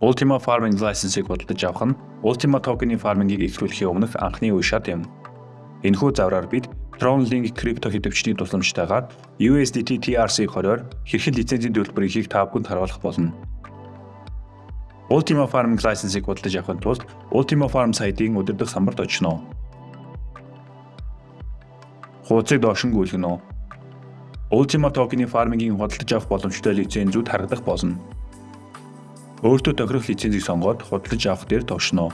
Ultima Farming License-ийг бодлож авах нь Ultima Token-ийн фармингийг эхлүүлэхийн өмнөх анхны үе шат юм. Энэхүү завраар бид Tron Link крипто хэвтөвчний тусламжтайгаар USDT TRC-20-оор хэрхэн лицензийн төлбөрийг хийх та бүхэнд харуулах болно. Ultima Farming License-ийг бодлож авахын тулд Ultima Farm сайтын өдөрдох самбарт очно. Хуудсыг доош нь гүйлгэнэ. Ultima Token-ийн фармингийн худалдаж авах боломжтой лицензүүд харагдах болно. Өөртөө тохирох лицензийг сонгоод худалдаж авах дээр товшно.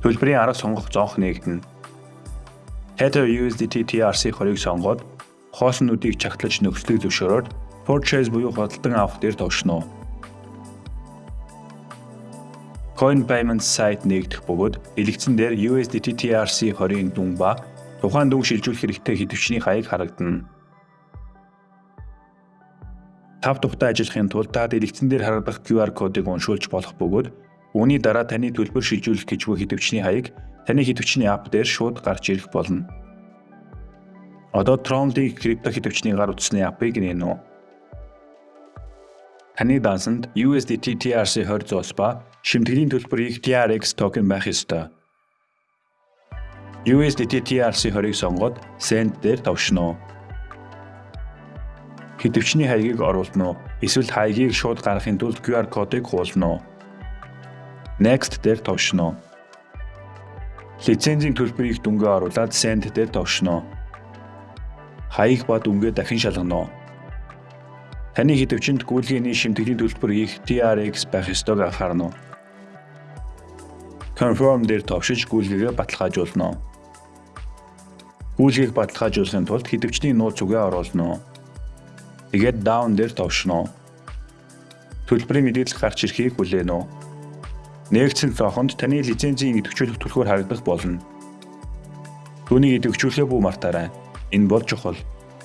Төлбөрийн арга сонгох зонх нэгдэнэ. Tether USDT TRC-20-ыг сонгоод хооснуудыг чагтлаж нөхцөлийг зөвшөөрөөд purchase буюу худалдан авах дээр товшно. Coin Payments сайт нэгдэх бөгөөд элэгцэн дээр USDT TRC-20-ын дүн ба тухайн дүн шилжүүлэх хэрэгтэй хэдвчний хаяг харагдана. Тав тухтай ажиллахын тулд та дэлгэцэн дээр харагдах QR кодыг уншуулж болох бөгөөд үүний дараа таны төлбөр шилжүүлэх гэж буй хэдвчний хаяг таны хэдвчний апп дээр шууд гарч ирэх болно. Одоо Tron-ийн крипто хэдвчний гар утасны аппыг нээнэ. Таны дансанд USDT TRC20 зоос ба шимтгэлийн төлбөрийг TRX токен байх ёстой. USDT TRC20-ыг сонгоод Send дээр товшно хэдвчний хаягийг оруулна уу? Эсвэл хаягийг шууд гаргахын тулд QR кодыг хуулна уу? Next дээр товшно. Лицензийн төлбөрийг дүнгээ оруулаад Send дээр товшно. Хаяг ба дүнгээ дахин шалгано. Таны хэдвчэнд гүйлгээний шимтгэлийн төлбөр их TRX байх ёстойг анхаарна. Confirm дээр товшиж гүйлгээгээ баталгаажуулна. Гүйлгээг баталгаажуулахын тулд хэдвчний нууц үгээ оруулна. Тэгээд down дээр товшно. Төлбөрийн мэдээлэл гарч ирэхийг хүлээнэ үү? Нэгдсэн цохонд таны лицензийн идэвхжүүлэх түлхүүр харагдах болно. Түүнийг идэвхжүүлэхээ бүү мартаарай. Энэ бол чухал.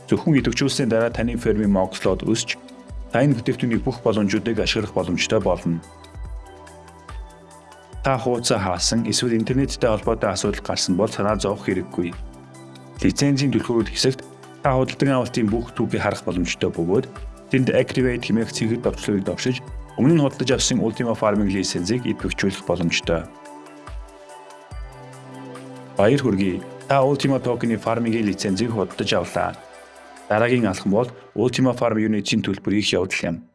Зөвхөн идэвхжүүлсний дараа таны фермийн могслоод өсч та энэ бүтээгдэхүүний бүх боломжуудыг ашиглах боломжтой болно. Та хуудасаа хаасан эсвэл интернеттэй холбоотой асуудал гарсан бол санаа зовох хэрэггүй. Лицензийн түлхүүрүүд хэсэгт та худалдан авалтын бүх түүхийг харах боломжтой бөгөөд тэнд activate хэмээх цэгт товчлогыг давшиж өмнө нь худалдаж авсан Ultima Farming лицензийг идэвхжүүлэх боломжтой. Баяр хүргэе. Та Ultima Token-ийн фармингийн лицензийг худалдаж авлаа. Дараагийн алхам бол Ultima Farm Unit-ийн төлбөрийг явуулах юм.